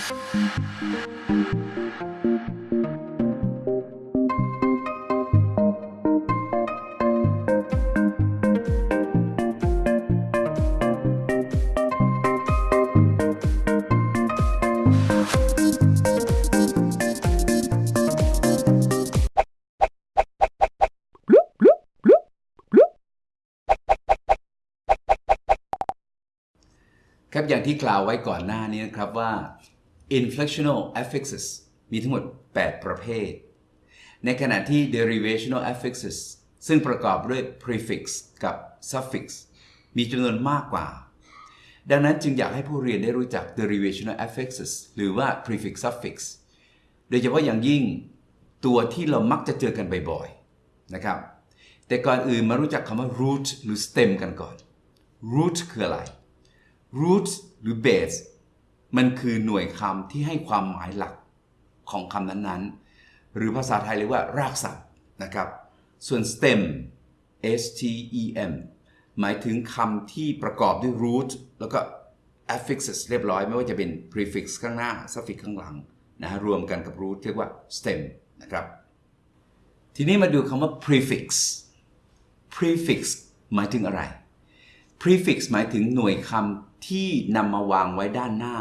ครับอย่างที่กล่าวไว้ก่อนหน้านี้นะครับว่า inflectional affixes มีทั้งหมด 8 ประเภท ในขณะที่ derivational affixes ซึ่งประกอบด้วย prefix กับ suffix มีจำนวนมากกว่า ดังนั้นจึงอยากให้ผู้เรียนได้รู้จัก derivational affixes หรือว่า prefix suffix โดยเฉพาะอย่างยิ่งตัวที่เรามักจะเจอกันบ่อยๆ นะครับ แต่ก่อนอื่นมารู้จักคำว่า root หรือ stem กันก่อน root คืออะไร root หรือ base มันคือหน่วยคำที่ให้ความหมายหลักของคำนั้นๆ หรือภาษาไทยเรียกว่ารากศัพท์นะครับ ส่วน stem s t e m หมายถึงคำที่ประกอบด้วย root แล้วก็ affixes เรียบร้อยไม่ว่าจะเป็น prefix ข้างหน้า suffix ข้างหลังนะฮะรวมกันกับ root เรียกว่า stem นะครับ ทีนี้มาดูคำว่า prefix prefix หมายถึงอะไร prefix หมายถึงหน่วยคำที่นำมาวางไว้ด้านหน้า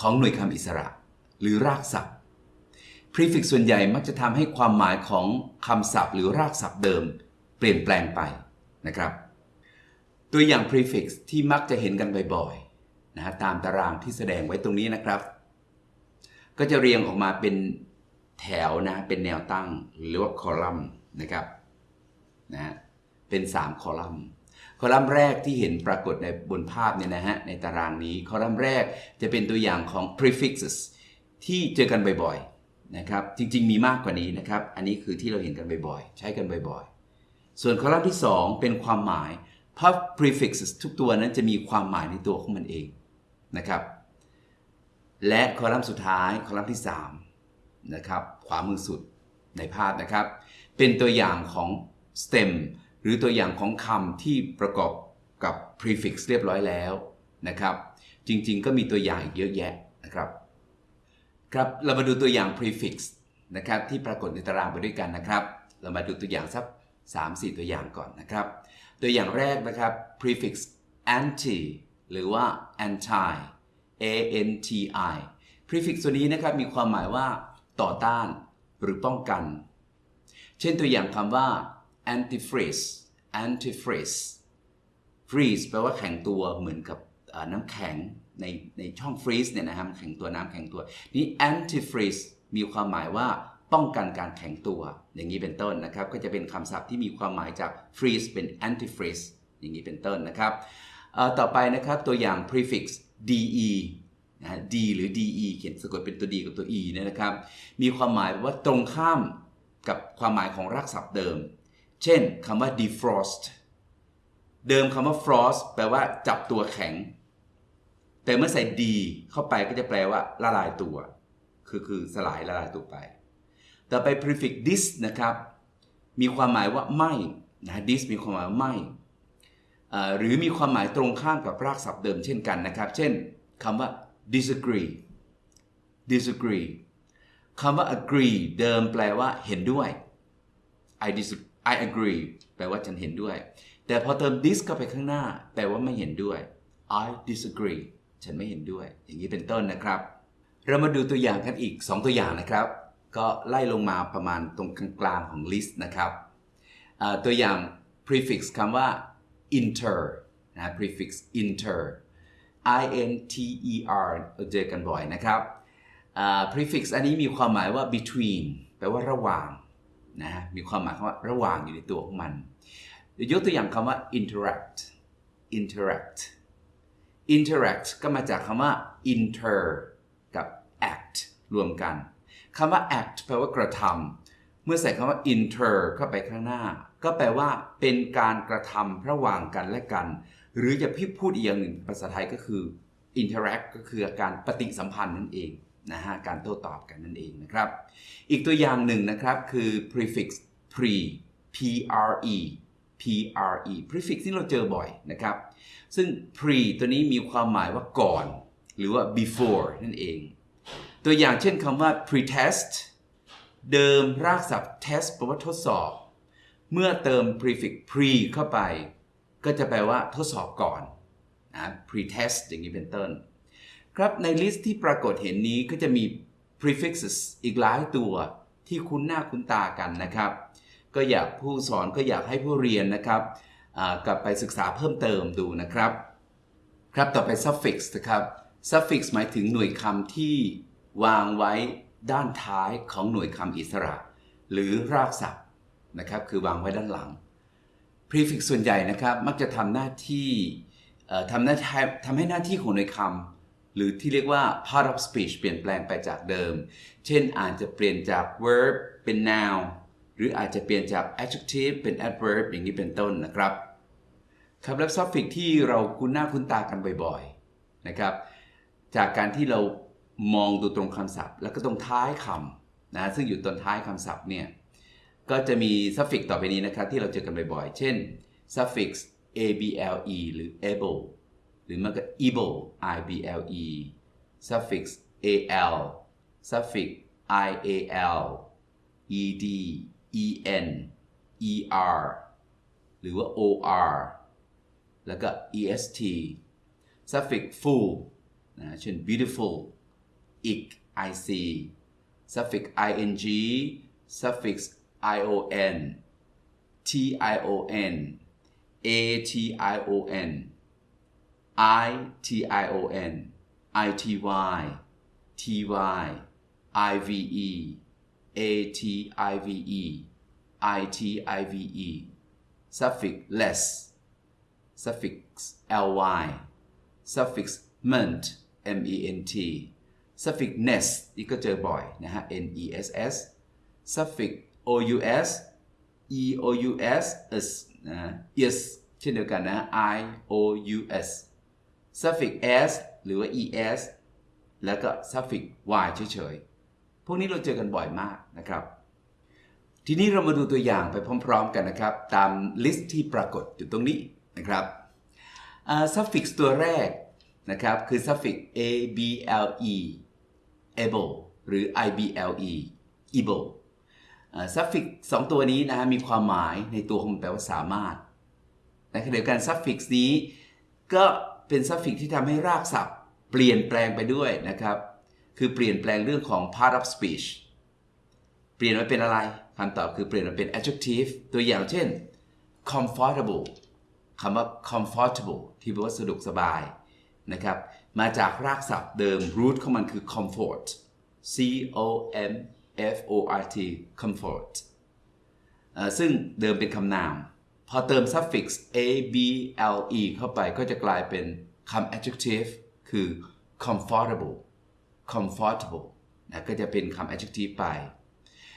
ของหน่วยคำอิสระ หรือรากศัพท์ prefix ส่วนใหญ่มักจะทำให้ความหมายของคำศัพท์ หรือรากศัพท์เดิม เปลี่ยนแปลงไปนะครับ ตัวอย่าง prefix ที่มักจะเห็นกันบ่อยๆนะฮะตามตารางที่แสดงไว้ตรงนี้นะครับ ก็จะเรียงออกมาเป็นแถวนะเป็นแนวตั้งหรือว่าคอลัมน์นะครับนะฮะเป็น 3 คอลัมน์ คอลัมน์แรกที่เห็นปรากฏในบนภาพเนี่ยนะฮะในตารางนี้คอลัมน์แรกจะเป็นตัวอย่างของ prefixes ที่เจอกันบ่อยๆนะครับจริงๆ มีมากกว่านี้นะครับ อันนี้คือที่เราเห็นกันบ่อยๆ ใช้กันบ่อยๆ ส่วนคอลัมน์ที่ 2 เป็นความหมายเพราะ prefixes ทุกตัวนั้นจะมีความหมายในตัวของมันเองนะครับ และคอลัมน์สุดท้ายคอลัมน์ที่3นะครับขวามือสุดในภาพนะครับ เป็นตัวอย่างของ stem หรือตัวอย่างของคำที่ประกอบกับ prefix เรียบร้อยแล้วนะครับ จริงๆ ก็มีตัวอย่างอีกเยอะแยะนะครับ ครับ เรามาดูตัวอย่าง prefix นะครับที่ปรากฏในตารางไปด้วยกันนะครับ เรามาดูตัวอย่างสัก3-4 ตัวอย่างก่อนนะครับ ตัวอย่างแรกนะครับ prefix anti หรือว่า anti a n t i prefix ตัวนี้นะครับมีความหมายว่า ต่อต้าน หรือป้องกัน เช่นตัวอย่างคำว่า antifreeze antifreeze freeze แปลว่าแข็งตัวเหมือนกับน้ำแข็งในในช่อง freeze เนี่ยนะครับแข็งตัวน้ำแข็งตัว นี้ antifreeze มีความหมายว่าป้องกันการแข็งตัว อย่างนี้เป็นต้นนะครับ ก็จะเป็นคำศัพท์ที่มีความหมายจาก freeze เป็น antifreeze อย่างนี้เป็นต้นนะครับ ต่อไปนะครับตัวอย่าง prefix de นะ d หรือ de เขียนสะกดเป็นตัว d กับตัว e เนี่ยนะครับ มีความหมายว่าตรงข้ามกับความหมายของรากศัพท์เดิม เช่นคำว่า defrost เดิมคำว่า frost แปลว่าจับตัวแข็ง แต่เมื่อใส่ d เข้าไปก็จะแปลว่าละลายตัว คือคือสลายละลายตัวไป ต่อไป prefix dis นะครับ มีความหมายว่าไม่นะ dis มีความหมายว่าไม่ หรือมีความหมายตรงข้ามกับรากศัพท์เดิมเช่นกันนะครับ เช่นคำว่า disagree disagree คำว่า agree เดิมแปลว่าเห็นด้วย I disagree I agree แปลว่าฉันเห็นด้วย แต่พอเติม dis เข้าไปข้างหน้า แปลว่าไม่เห็นด้วย I disagree ฉันไม่เห็นด้วย อย่างนี้เป็นต้นนะครับ เรามาดูตัวอย่างกันอีก 2 ตัวอย่างนะครับ ก็ไล่ลงมาประมาณตรงกลางของ list นะครับ ตัวอย่าง prefix คำว่า inter นะ prefix inter i n t e r เจอกันบ่อยนะครับ prefix อันนี้มีความหมายว่า between แปลว่าระหว่าง นะมีความหมายคำว่าระหว่างอยู่ในตัวของมันยกตัวอย่างคำว่า interact interact interact ก็มาจากคำว่า inter กับ act รวมกันคำว่า act แปลว่ากระทำเมื่อใส่คำว่า inter เข้าไปข้างหน้า ก็แปลว่าเป็นการกระทำระหว่างกันและกัน หรือจะพี่พูดอีกอย่างหนึ่งภาษาไทยก็คือ interact ก็คือการปฏิสัมพันธ์นั่นเอง นะฮะการโต้ตอบกันนั่นเองนะครับ อีกตัวอย่างหนึ่งนะครับคือ prefix pre p r e p r e prefix ที่เราเจอบ่อยนะครับ ซึ่ง pre ตัวนี้มีความหมายว่าก่อน หรือว่า before นั่นเอง ตัวอย่างเช่นคำว่า pretest เดิมรากศัพท์ test แปลว่าทดสอบ เมื่อเติม prefix pre เข้าไป ก็จะแปลว่าทดสอบก่อนนะ pretest อย่างนี้เป็นต้น ครับในลิสต์ที่ปรากฏเห็นนี้ก็จะมี prefixes อีกหลายตัวที่คุ้นหน้าคุ้นตากันนะครับ ก็อยากผู้สอนก็อยากให้ผู้เรียนนะครับกลับไปศึกษาเพิ่มเติมดูนะครับ ครับต่อไป suffix นะครับ suffix หมายถึงหน่วยคำที่วางไว้ด้านท้ายของหน่วยคำอิสระ หรือรากศัพท์นะครับ คือวางไว้ด้านหลัง prefix ส่วนใหญ่นะครับ มักจะทำหน้าที่ทำหน้าที่ทำให้หน้าที่ของหน่วยคำ หรือที่เรียกว่า part of speech เปลี่ยนแปลงไปจากเดิม เช่นอาจจะเปลี่ยนจาก verb เป็น noun หรืออาจจะเปลี่ยนจาก adjective เป็น adverb อย่างนี้เป็นต้นนะครับครับแล้ว suffix ที่เราคุ้นหน้าคุ้นตากันบ่อยๆนะครับ จากการที่เรามองดูตรงคำศัพท์ แล้วก็ตรงท้ายคำนะซึ่งอยู่ตรงท้ายคำศัพท์เนี่ยก็จะมี suffix ต่อไปนี้นะครับที่เราเจอกันบ่อยๆ เช่น suffix able หรือ able หรือมันก็ able ible suffix al suffix ial ed en er หรือว่า or แล้วก็ est suffix full นะเช่น beautiful ic ic suffix ing suffix ion tion ation ition ity ty ive ative itive suffix less suffix ly suffix ment ment suffix ness นี่ก็เจอบ่อยนะฮะ ness suffix ous eous s นะ is เช่นเดียวกันนะ ious suffix s หรือว่า es แล้วก็ suffix y เฉยๆ พวกนี้เราเจอกันบ่อยมากนะครับ ทีนี้เรามาดูตัวอย่างไปพร้อมๆกันนะครับ ตามลิสต์ที่ปรากฏอยู่ตรงนี้นะครับอ่า suffix ตัวแรกนะครับคือ suffix able able หรือ ible able อ่า suffix สองตัวนี้นะฮะมีความหมายในตัวของมันแปลว่าสามารถในขณะเดียวกัน suffix นี้ก็ เป็น suffix ที่ทำให้รากศัพท์ เปลี่ยนแปลงไปด้วยนะครับ คือเปลี่ยนแปลงเรื่องของ part of speech เปลี่ยนมาเป็นอะไรคำตอบคือเปลี่ยนมาเป็น adjective ตัวอย่างเช่น comfortable คำว่า comfortable ที่แปลว่าสะดวกสบายนะครับ มาจากรากศัพท์เดิม root ของมันคือ comfort c o m f o r t comfort ซึ่งเดิมเป็นคำนาม พอเติม suffix a b l e เข้าไปก็จะกลายเป็นคำ adjective คือ comfortable comfortable นะก็จะเป็นคำ adjective ไป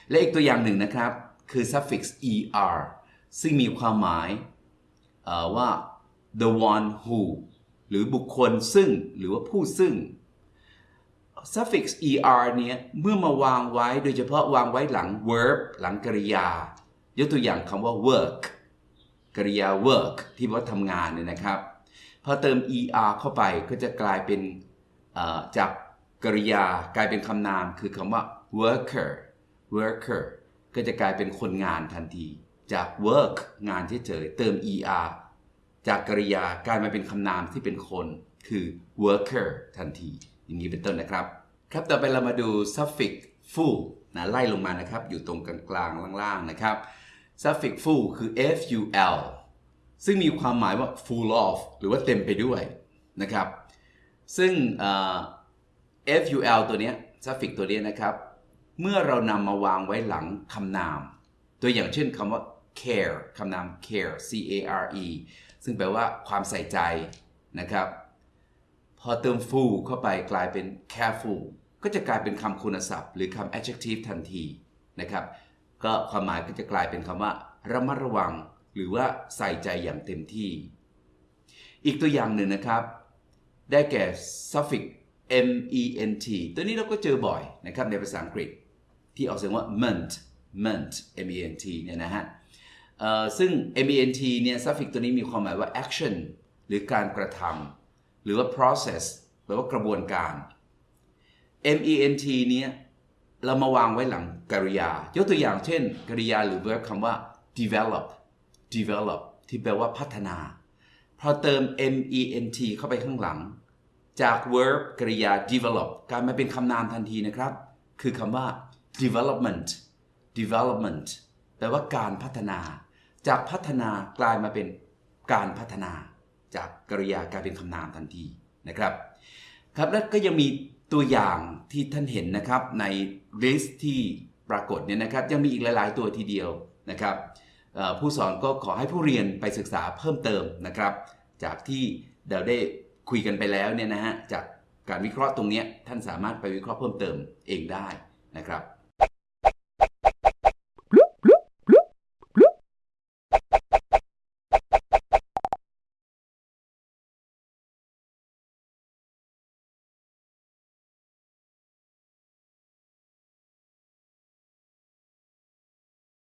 และอีกตัวอย่างหนึ่งนะครับ คือ suffix er ซึ่งมีความหมายว่า the one who หรือบุคคลซึ่งหรือว่าผู้ซึ่ง suffix er เนี้ยเมื่อมาวางไว้โดยเฉพาะวางไว้หลัง verb หลังกริยา ยกตัวอย่างคำว่า work กริยา work ที่ว่าทำงานเนี่ยนะครับ พอเติม er เข้าไปก็จะกลายเป็นจากกริยากลายเป็นคำนามคือคำว่า worker worker ก็จะกลายเป็นคนงานทันที จาก work งานเฉยๆเติม er จากกริยากลายมาเป็นคำนามที่เป็นคน คือ worker ทันที อย่างนี้เป็นต้นนะครับ ครับต่อไปเรามาดู suffix full นะไล่ลงมานะครับ อยู่ตรงกลางๆล่างๆนะครับ suffix full คือ ful ซึ่งมีความหมายว่า full of หรือว่าเต็มไปด้วยนะครับ ซึ่ง ful ตัวเนี้ย suffix ตัวเนี้ยนะครับ เมื่อเรานำมาวางไว้หลังคำนาม ตัวอย่างเช่นคำว่า care คำนาม care c a r e ซึ่งแปลว่าความใส่ใจนะครับ พอเติม full เข้าไปกลายเป็น careful ก็จะกลายเป็นคำคุณศัพท์ หรือคำ adjective ทันทีนะครับ ก็ความหมายก็จะกลายเป็นคำว่า ระมัดระวัง หรือว่าใส่ใจอย่างเต็มที่ อีกตัวอย่างหนึ่งนะครับ ได้แก่ suffix ment ตัวนี้เราก็เจอบ่อยนะครับในภาษาอังกฤษ ที่ออกเสียงว่า ment ment ment เนี่ยนะฮะซึ่ง ment เนี่ย suffix ตัวนี้มีความหมายว่า action หรือการกระทำหรือว่า process แปลว่ากระบวนการ ment เนี้ย เรามาวางไว้หลังกริยา ยกตัวอย่างเช่น กริยาหรือ verb คำว่า develop develop ที่แปลว่าพัฒนา พอเติม ment เข้าไปข้างหลัง จาก verb กริยา develop กลายมาเป็นคำนามทันทีนะครับ คือคำว่า development development แปลว่าการพัฒนา จากพัฒนากลายมาเป็นการพัฒนา จากกริยากลายเป็นคำนามทันทีนะครับ ครับแล้วก็ยังมี ตัวอย่างที่ท่านเห็นนะครับใน list ที่ปรากฏเนี่ยนะครับยังมีอีกหลาย ๆ ตัวทีเดียวนะครับผู้สอนก็ขอให้ผู้เรียนไปศึกษาเพิ่มเติมนะครับ จากที่เราได้คุยกันไปแล้วเนี่ยนะฮะจากการวิเคราะห์ตรงนี้ท่านสามารถไปวิเคราะห์เพิ่มเติมเองได้นะครับ